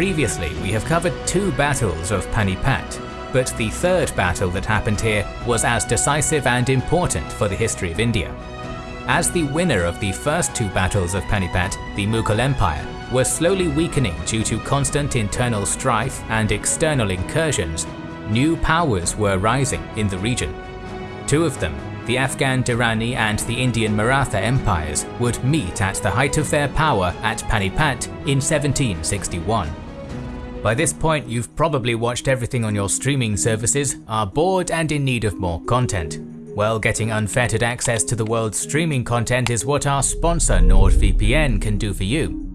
Previously, we have covered two battles of Panipat, but the third battle that happened here was as decisive and important for the history of India. As the winner of the first two battles of Panipat, the Mughal Empire was slowly weakening due to constant internal strife and external incursions, new powers were rising in the region. Two of them, the Afghan Durrani and the Indian Maratha empires, would meet at the height of their power at Panipat in 1761. By this point, you've probably watched everything on your streaming services, are bored and in need of more content. Well, getting unfettered access to the world's streaming content is what our sponsor NordVPN can do for you.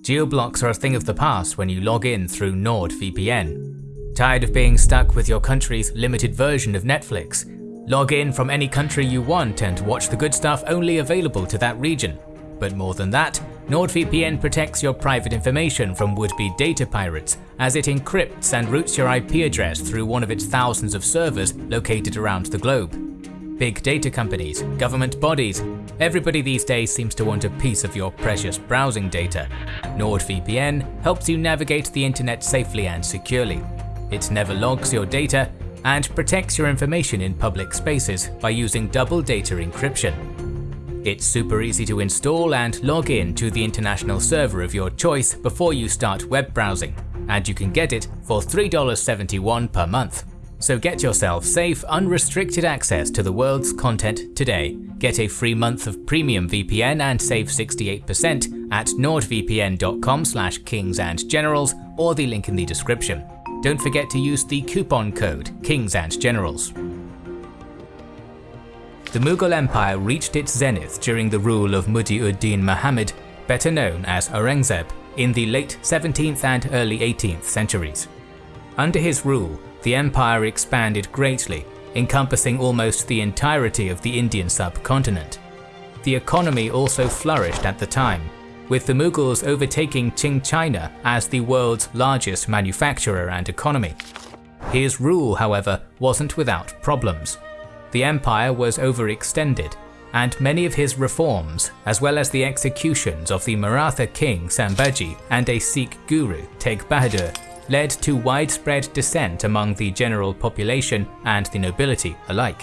Geoblocks are a thing of the past when you log in through NordVPN. Tired of being stuck with your country's limited version of Netflix? Log in from any country you want and watch the good stuff only available to that region. But more than that, NordVPN protects your private information from would-be data pirates as it encrypts and routes your IP address through one of its thousands of servers located around the globe. Big data companies, government bodies, everybody these days seems to want a piece of your precious browsing data. NordVPN helps you navigate the internet safely and securely. It never logs your data and protects your information in public spaces by using double data encryption. It's super easy to install and log in to the international server of your choice before you start web browsing, and you can get it for $3.71 per month. So get yourself safe, unrestricted access to the world's content today. Get a free month of premium VPN and save 68% at nordvpn.com slash kingsandgenerals or the link in the description. Don't forget to use the coupon code KINGSANDGENERALS. The Mughal Empire reached its zenith during the rule of Muhi-ud-Din Muhammad, better known as Aurangzeb, in the late 17th and early 18th centuries. Under his rule, the empire expanded greatly, encompassing almost the entirety of the Indian subcontinent. The economy also flourished at the time, with the Mughals overtaking Qing China as the world's largest manufacturer and economy. His rule, however, wasn't without problems the empire was overextended, and many of his reforms, as well as the executions of the Maratha king Sambhaji and a Sikh guru Tegh Bahadur, led to widespread dissent among the general population and the nobility alike.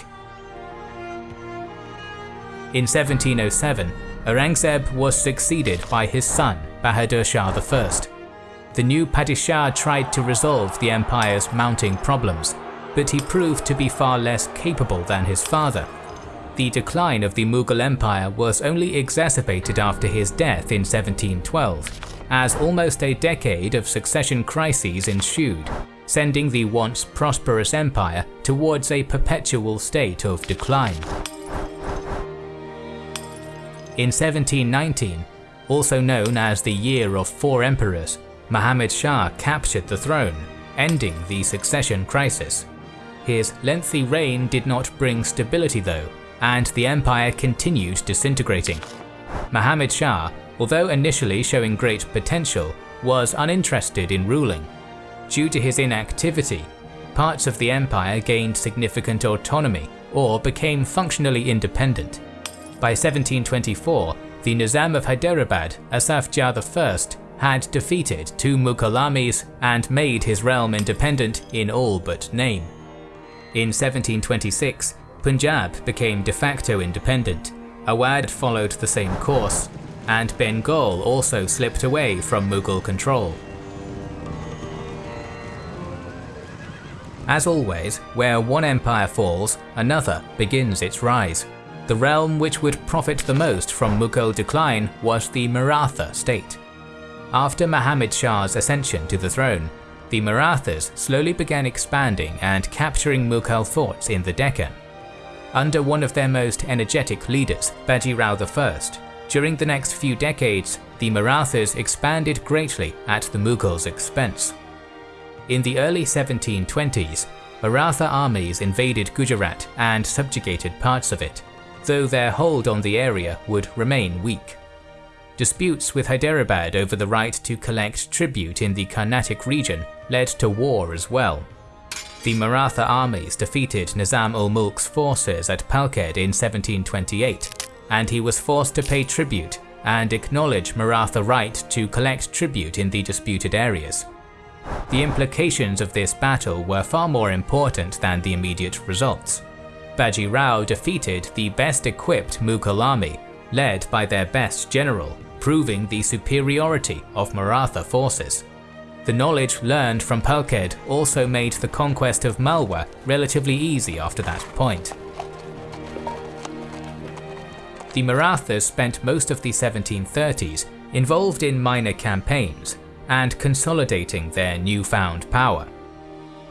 In 1707, Aurangzeb was succeeded by his son Bahadur Shah I. The new Padishah tried to resolve the empire's mounting problems, but he proved to be far less capable than his father. The decline of the Mughal Empire was only exacerbated after his death in 1712, as almost a decade of succession crises ensued, sending the once prosperous empire towards a perpetual state of decline. In 1719, also known as the Year of Four Emperors, Muhammad Shah captured the throne, ending the succession crisis. His lengthy reign did not bring stability though, and the empire continued disintegrating. Muhammad Shah, although initially showing great potential, was uninterested in ruling. Due to his inactivity, parts of the empire gained significant autonomy or became functionally independent. By 1724, the Nizam of Hyderabad, Asaf Jah I, had defeated two Mughal armies and made his realm independent in all but name. In 1726, Punjab became de facto independent, Awadh followed the same course, and Bengal also slipped away from Mughal control. As always, where one empire falls, another begins its rise. The realm which would profit the most from Mughal decline was the Maratha state. After Muhammad Shah's ascension to the throne, the Marathas slowly began expanding and capturing Mughal forts in the Deccan. Under one of their most energetic leaders, Bajirao I, during the next few decades, the Marathas expanded greatly at the Mughals' expense. In the early 1720s, Maratha armies invaded Gujarat and subjugated parts of it, though their hold on the area would remain weak. Disputes with Hyderabad over the right to collect tribute in the Carnatic region led to war as well. The Maratha armies defeated Nizam-ul-Mulk's forces at Palkhed in 1728, and he was forced to pay tribute and acknowledge Maratha right to collect tribute in the disputed areas. The implications of this battle were far more important than the immediate results. Baji Rao defeated the best equipped Mughal army, led by their best general, proving the superiority of Maratha forces. The knowledge learned from Palkhed also made the conquest of Malwa relatively easy after that point. The Marathas spent most of the 1730s involved in minor campaigns and consolidating their newfound power.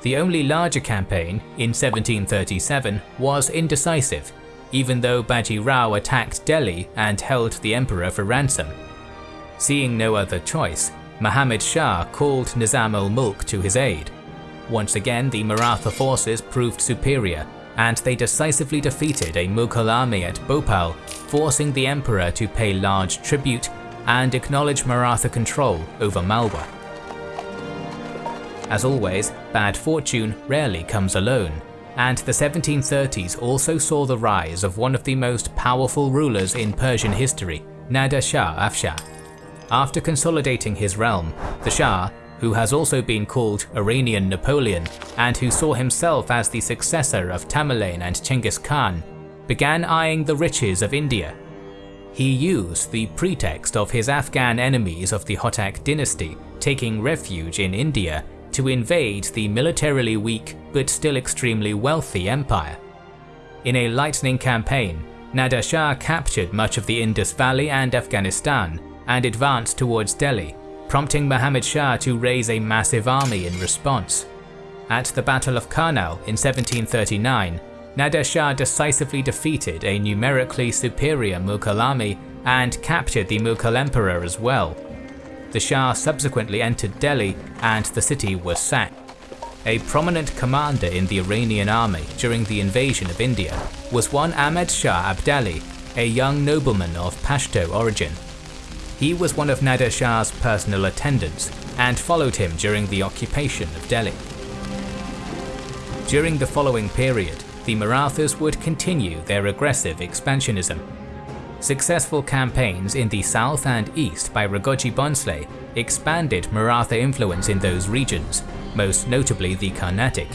The only larger campaign, in 1737, was indecisive, even though Baji Rao attacked Delhi and held the emperor for ransom. Seeing no other choice, Muhammad Shah called Nizam ul-Mulk to his aid. Once again the Maratha forces proved superior, and they decisively defeated a Mughal army at Bhopal, forcing the emperor to pay large tribute and acknowledge Maratha control over Malwa. As always, bad fortune rarely comes alone, and the 1730s also saw the rise of one of the most powerful rulers in Persian history, Nader Shah Afshar. After consolidating his realm, the Shah, who has also been called Iranian Napoleon and who saw himself as the successor of Tamerlane and Chenghis Khan, began eyeing the riches of India. He used the pretext of his Afghan enemies of the Hotak dynasty taking refuge in India to invade the militarily weak but still extremely wealthy empire. In a lightning campaign, Nader Shah captured much of the Indus Valley and Afghanistan and advanced towards Delhi, prompting Muhammad Shah to raise a massive army in response. At the Battle of Karnal in 1739, Nader Shah decisively defeated a numerically superior Mughal army and captured the Mughal emperor as well. The Shah subsequently entered Delhi and the city was sacked. A prominent commander in the Iranian army during the invasion of India was one Ahmed Shah Abdali, a young nobleman of Pashto origin. He was one of Nader Shah's personal attendants and followed him during the occupation of Delhi. During the following period, the Marathas would continue their aggressive expansionism. Successful campaigns in the south and east by Raghoji Bhonsle expanded Maratha influence in those regions, most notably the Carnatic.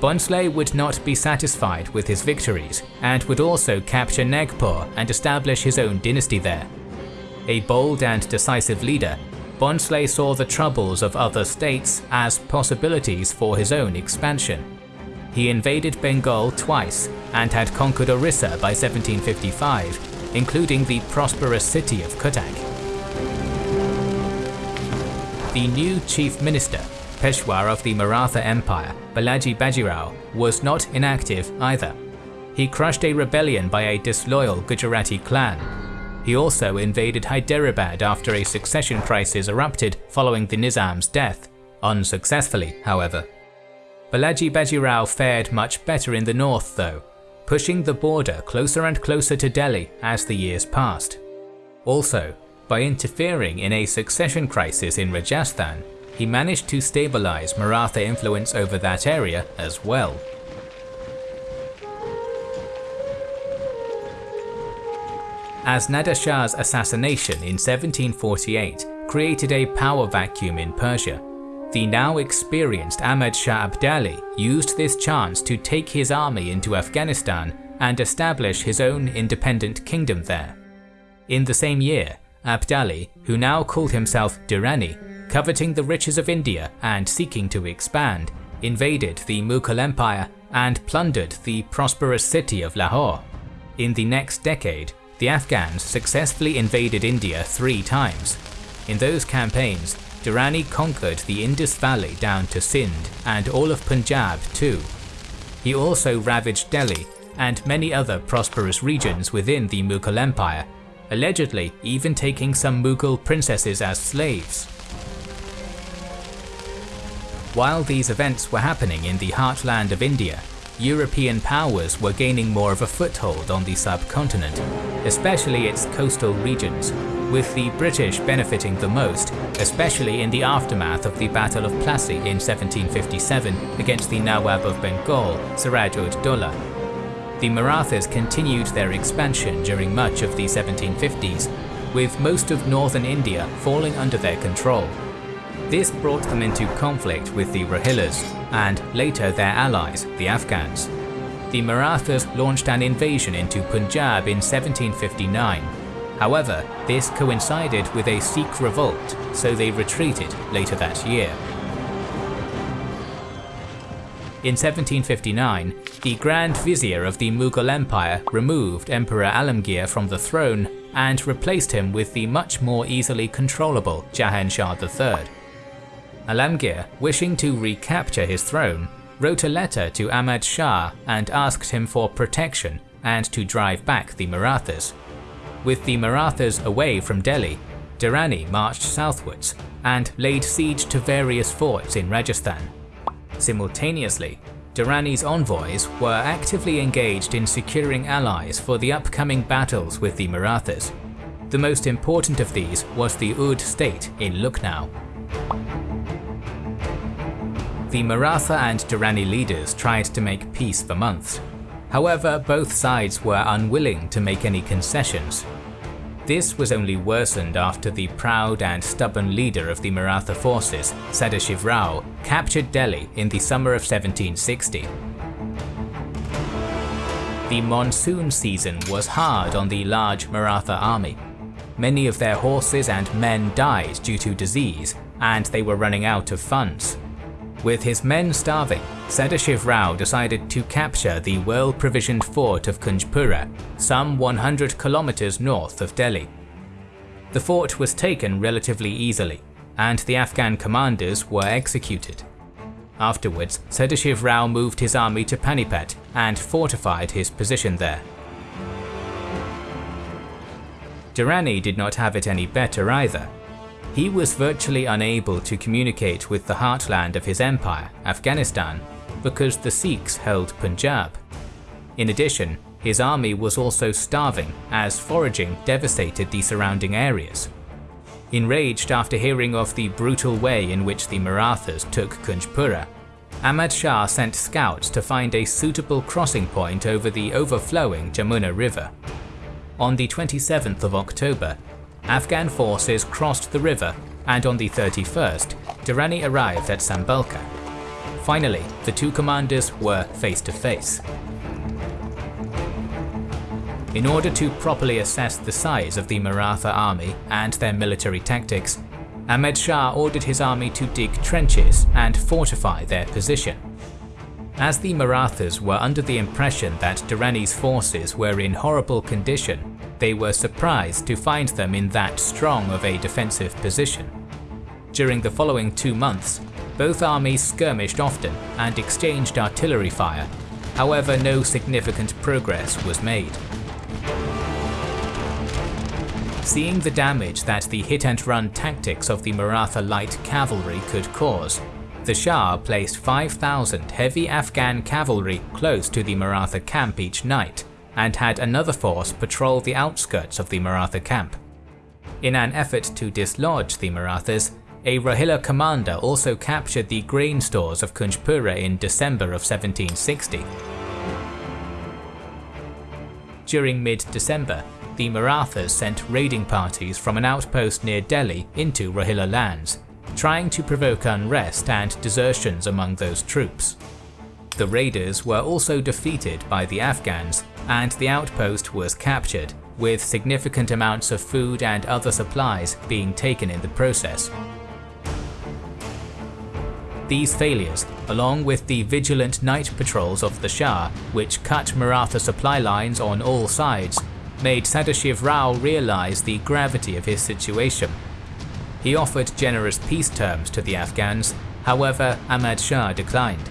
Bhonsle would not be satisfied with his victories and would also capture Nagpur and establish his own dynasty there. A bold and decisive leader, Bhonsle saw the troubles of other states as possibilities for his own expansion. He invaded Bengal twice and had conquered Orissa by 1755, including the prosperous city of Cuttack. The new chief minister, Peshwa of the Maratha Empire, Balaji Bajirao, was not inactive either. He crushed a rebellion by a disloyal Gujarati clan he also invaded Hyderabad after a succession crisis erupted following the Nizam's death, unsuccessfully, however. Balaji Bajirao fared much better in the north though, pushing the border closer and closer to Delhi as the years passed. Also, by interfering in a succession crisis in Rajasthan, he managed to stabilize Maratha influence over that area as well. as Nader Shah's assassination in 1748 created a power vacuum in Persia. The now experienced Ahmad Shah Abdali used this chance to take his army into Afghanistan and establish his own independent kingdom there. In the same year, Abdali, who now called himself Durrani, coveting the riches of India and seeking to expand, invaded the Mughal Empire and plundered the prosperous city of Lahore. In the next decade, the Afghans successfully invaded India three times. In those campaigns, Durrani conquered the Indus Valley down to Sindh and all of Punjab too. He also ravaged Delhi and many other prosperous regions within the Mughal Empire, allegedly even taking some Mughal princesses as slaves. While these events were happening in the heartland of India, European powers were gaining more of a foothold on the subcontinent, especially its coastal regions, with the British benefiting the most, especially in the aftermath of the Battle of Plassey in 1757 against the Nawab of Bengal, Siraj ud Daulah. The Marathas continued their expansion during much of the 1750s, with most of northern India falling under their control. This brought them into conflict with the Rohillas, and later their allies, the Afghans. The Marathas launched an invasion into Punjab in 1759. However, this coincided with a Sikh revolt, so they retreated later that year. In 1759, the Grand Vizier of the Mughal Empire removed Emperor Alamgir from the throne and replaced him with the much more easily controllable Jahan Shah III. Alamgir, wishing to recapture his throne, wrote a letter to Ahmad Shah and asked him for protection and to drive back the Marathas. With the Marathas away from Delhi, Durrani marched southwards and laid siege to various forts in Rajasthan. Simultaneously, Durrani's envoys were actively engaged in securing allies for the upcoming battles with the Marathas. The most important of these was the Oudh state in Lucknow the Maratha and Durrani leaders tried to make peace for months. However, both sides were unwilling to make any concessions. This was only worsened after the proud and stubborn leader of the Maratha forces, Sadashiv Rao, captured Delhi in the summer of 1760. The monsoon season was hard on the large Maratha army. Many of their horses and men died due to disease, and they were running out of funds. With his men starving, Sadashiv Rao decided to capture the well-provisioned fort of Kunjpura, some 100 kilometers north of Delhi. The fort was taken relatively easily, and the Afghan commanders were executed. Afterwards, Sadashiv Rao moved his army to Panipat and fortified his position there. Durrani did not have it any better either, he was virtually unable to communicate with the heartland of his empire, Afghanistan, because the Sikhs held Punjab. In addition, his army was also starving as foraging devastated the surrounding areas. Enraged after hearing of the brutal way in which the Marathas took Kunjpura, Ahmad Shah sent scouts to find a suitable crossing point over the overflowing Jamuna River. On the 27th of October, Afghan forces crossed the river and on the 31st, Durrani arrived at Sambalka. Finally, the two commanders were face to face. In order to properly assess the size of the Maratha army and their military tactics, Ahmed Shah ordered his army to dig trenches and fortify their position. As the Marathas were under the impression that Durrani's forces were in horrible condition they were surprised to find them in that strong of a defensive position. During the following two months, both armies skirmished often and exchanged artillery fire, however no significant progress was made. Seeing the damage that the hit-and-run tactics of the Maratha light cavalry could cause, the Shah placed 5,000 heavy Afghan cavalry close to the Maratha camp each night, and had another force patrol the outskirts of the Maratha camp. In an effort to dislodge the Marathas, a Rohilla commander also captured the grain stores of Kunjpura in December of 1760. During mid-December, the Marathas sent raiding parties from an outpost near Delhi into Rohilla lands, trying to provoke unrest and desertions among those troops. The raiders were also defeated by the Afghans and the outpost was captured, with significant amounts of food and other supplies being taken in the process. These failures, along with the vigilant night patrols of the Shah, which cut Maratha supply lines on all sides, made Sadashiv Rao realize the gravity of his situation. He offered generous peace terms to the Afghans, however Ahmad Shah declined.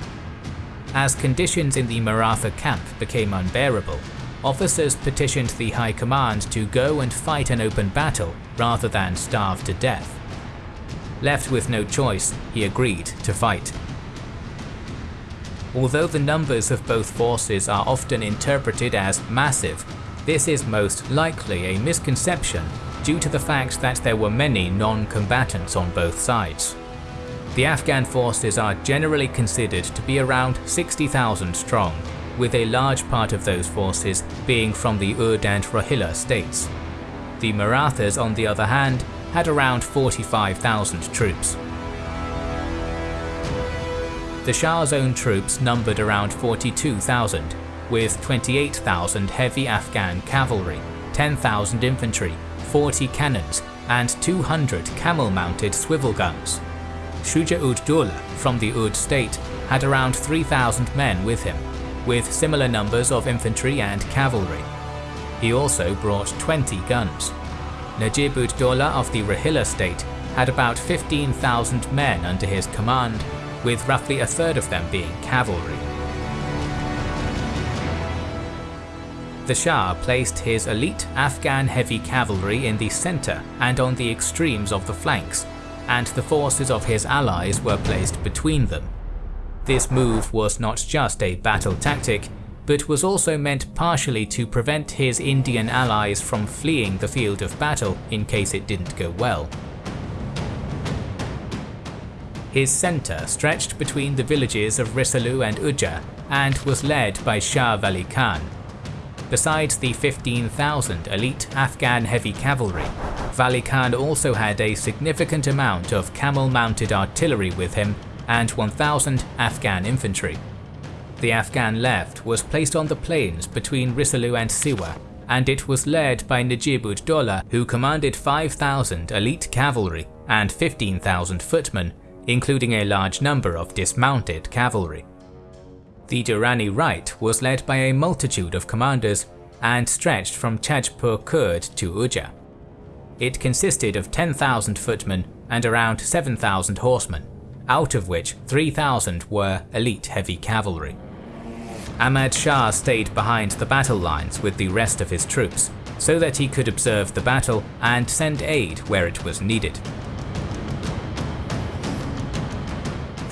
As conditions in the Maratha camp became unbearable, officers petitioned the High Command to go and fight an open battle rather than starve to death. Left with no choice, he agreed to fight. Although the numbers of both forces are often interpreted as massive, this is most likely a misconception due to the fact that there were many non-combatants on both sides. The Afghan forces are generally considered to be around 60,000 strong, with a large part of those forces being from the Oudh and Rohilla states. The Marathas, on the other hand, had around 45,000 troops. The Shah's own troops numbered around 42,000, with 28,000 heavy Afghan cavalry, 10,000 infantry, 40 cannons, and 200 camel-mounted swivel guns. Shuja-ud-Dawla from the Oudh state had around 3,000 men with him, with similar numbers of infantry and cavalry. He also brought 20 guns. Najib-ud-Dawla of the Rohilla state had about 15,000 men under his command, with roughly a third of them being cavalry. The Shah placed his elite Afghan heavy cavalry in the center and on the extremes of the flanks, and the forces of his allies were placed between them. This move was not just a battle tactic, but was also meant partially to prevent his Indian allies from fleeing the field of battle in case it didn't go well. His centre stretched between the villages of Risalu and Ujja and was led by Shah Wali Khan. Besides the 15,000 elite Afghan heavy cavalry, Wali Khan also had a significant amount of camel-mounted artillery with him and 1,000 Afghan infantry. The Afghan left was placed on the plains between Risalu and Siwa, and it was led by Najib ud-Dawla who commanded 5,000 elite cavalry and 15,000 footmen, including a large number of dismounted cavalry. The Durrani right was led by a multitude of commanders and stretched from Chajpur Kurd to Ujja. It consisted of 10,000 footmen and around 7,000 horsemen, out of which 3,000 were elite heavy cavalry. Ahmad Shah stayed behind the battle lines with the rest of his troops, so that he could observe the battle and send aid where it was needed.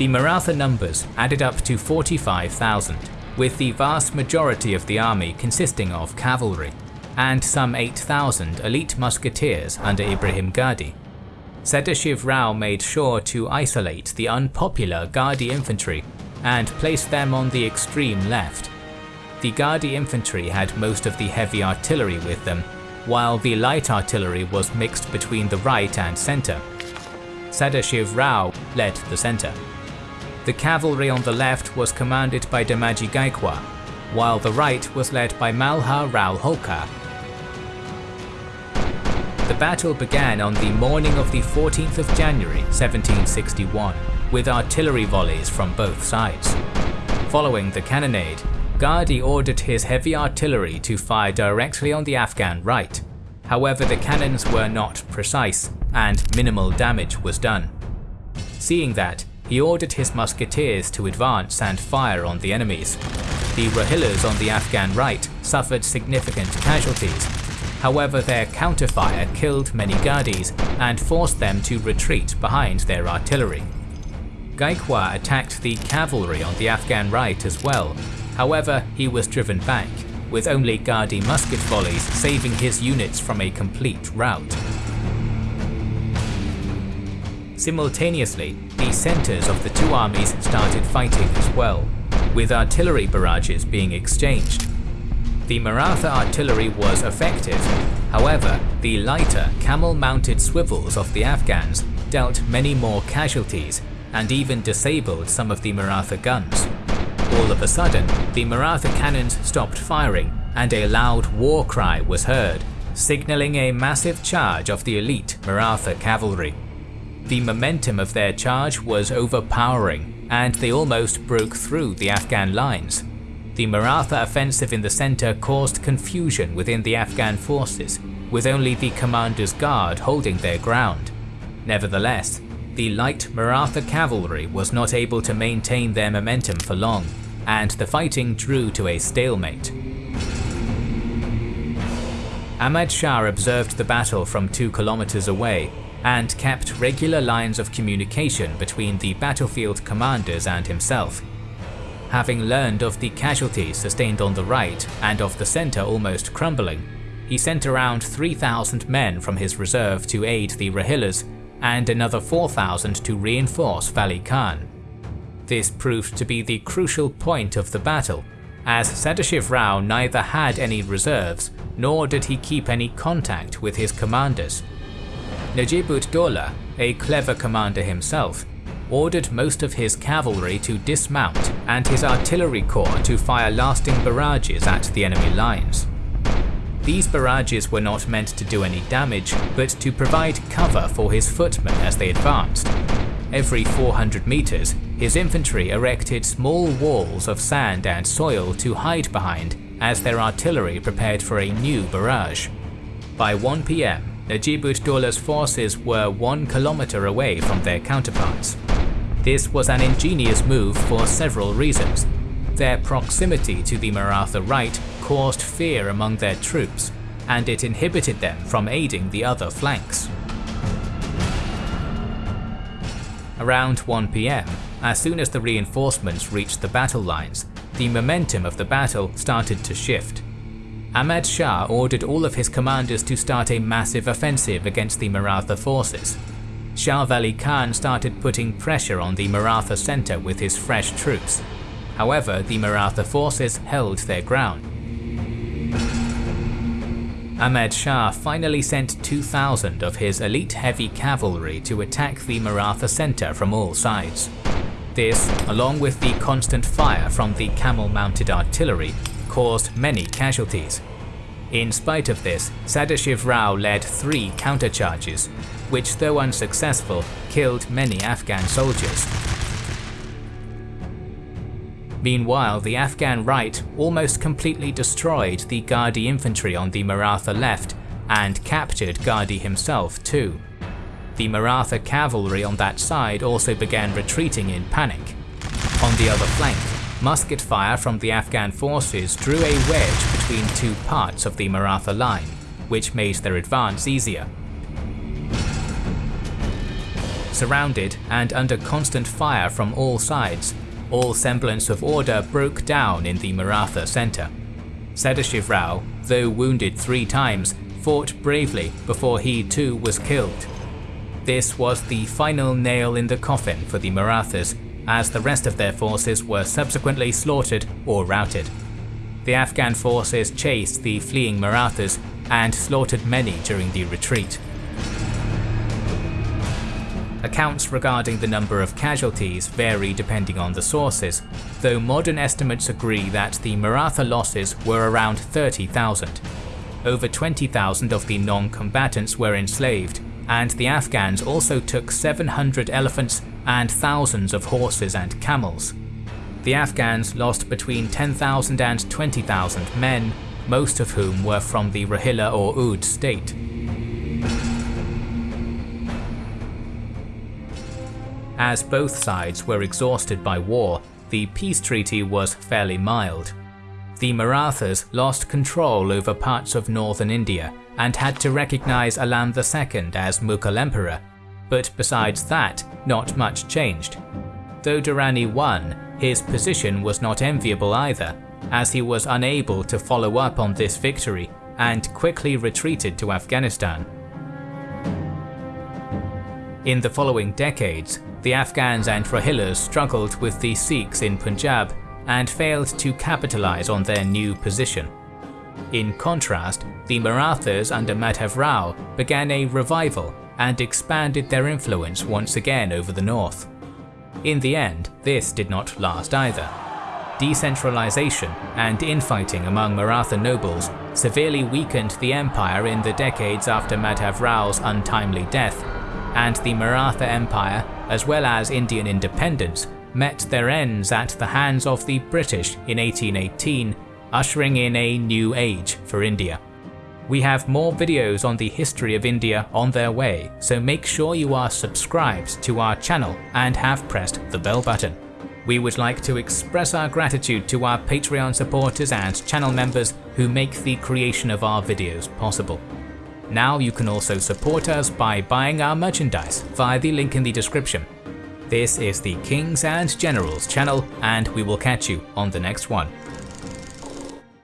The Maratha numbers added up to 45,000, with the vast majority of the army consisting of cavalry, and some 8,000 elite musketeers under Ibrahim Gardi. Sadashiv Rao made sure to isolate the unpopular Gardi infantry and place them on the extreme left. The Gardi infantry had most of the heavy artillery with them, while the light artillery was mixed between the right and centre. Sadashiv Rao led the centre. The cavalry on the left was commanded by Damaji Gaikwad, while the right was led by Malhar Rao Holkar the battle began on the morning of the 14th of January 1761, with artillery volleys from both sides. Following the cannonade, Gardi ordered his heavy artillery to fire directly on the Afghan right. However, the cannons were not precise, and minimal damage was done. Seeing that, he ordered his musketeers to advance and fire on the enemies. The Rohillas on the Afghan right suffered significant casualties, However, their counterfire killed many Gardis and forced them to retreat behind their artillery. Gaikwad attacked the cavalry on the Afghan right as well, however he was driven back, with only Gardi musket volleys saving his units from a complete rout. Simultaneously, the centres of the two armies started fighting as well, with artillery barrages being exchanged. The Maratha artillery was effective, however, the lighter camel-mounted swivels of the Afghans dealt many more casualties and even disabled some of the Maratha guns. All of a sudden, the Maratha cannons stopped firing and a loud war cry was heard, signalling a massive charge of the elite Maratha cavalry. The momentum of their charge was overpowering and they almost broke through the Afghan lines. The Maratha offensive in the center caused confusion within the Afghan forces, with only the commander's guard holding their ground. Nevertheless, the light Maratha cavalry was not able to maintain their momentum for long, and the fighting drew to a stalemate. Ahmad Shah observed the battle from 2 kilometers away and kept regular lines of communication between the battlefield commanders and himself, Having learned of the casualties sustained on the right and of the centre almost crumbling, he sent around 3,000 men from his reserve to aid the Rohillas and another 4,000 to reinforce Wali Khan. This proved to be the crucial point of the battle, as Sadashiv Rao neither had any reserves nor did he keep any contact with his commanders. Najib ud-Dawla, a clever commander himself, ordered most of his cavalry to dismount and his artillery corps to fire lasting barrages at the enemy lines. These barrages were not meant to do any damage, but to provide cover for his footmen as they advanced. Every 400 meters, his infantry erected small walls of sand and soil to hide behind as their artillery prepared for a new barrage. By 1 pm, Najib ud-Daula's forces were one kilometer away from their counterparts. This was an ingenious move for several reasons. Their proximity to the Maratha right caused fear among their troops, and it inhibited them from aiding the other flanks. Around 1 pm, as soon as the reinforcements reached the battle lines, the momentum of the battle started to shift. Ahmad Shah ordered all of his commanders to start a massive offensive against the Maratha forces. Shah Wali Khan started putting pressure on the Maratha centre with his fresh troops. However, the Maratha forces held their ground. Ahmed Shah finally sent 2,000 of his elite heavy cavalry to attack the Maratha centre from all sides. This, along with the constant fire from the camel-mounted artillery, caused many casualties. In spite of this, Sadashiv Rao led three countercharges, which though unsuccessful, killed many Afghan soldiers. Meanwhile, the Afghan right almost completely destroyed the Gardi infantry on the Maratha left and captured Gardi himself too. The Maratha cavalry on that side also began retreating in panic. On the other flank, musket fire from the Afghan forces drew a wedge between two parts of the Maratha line, which made their advance easier. Surrounded and under constant fire from all sides, all semblance of order broke down in the Maratha centre. Sadashiv Rao, though wounded three times, fought bravely before he too was killed. This was the final nail in the coffin for the Marathas, as the rest of their forces were subsequently slaughtered or routed. The Afghan forces chased the fleeing Marathas and slaughtered many during the retreat. Accounts regarding the number of casualties vary depending on the sources, though modern estimates agree that the Maratha losses were around 30,000. Over 20,000 of the non-combatants were enslaved, and the Afghans also took 700 elephants and thousands of horses and camels. The Afghans lost between 10,000 and 20,000 men, most of whom were from the Rohilla or Oudh state. As both sides were exhausted by war, the peace treaty was fairly mild. The Marathas lost control over parts of northern India and had to recognize Alam II as Mughal emperor, but besides that, not much changed. Though Durrani won, his position was not enviable either, as he was unable to follow up on this victory and quickly retreated to Afghanistan. In the following decades, the Afghans and Rohillas struggled with the Sikhs in Punjab and failed to capitalize on their new position. In contrast, the Marathas under Madhav Rao began a revival and expanded their influence once again over the north. In the end, this did not last either. Decentralization and infighting among Maratha nobles severely weakened the empire in the decades after Madhav Rao's untimely death, and the Maratha Empire as well as Indian independence, met their ends at the hands of the British in 1818, ushering in a new age for India. We have more videos on the history of India on their way, so make sure you are subscribed to our channel and have pressed the bell button. We would like to express our gratitude to our Patreon supporters and channel members who make the creation of our videos possible. Now you can also support us by buying our merchandise via the link in the description. This is the Kings and Generals channel and we will catch you on the next one.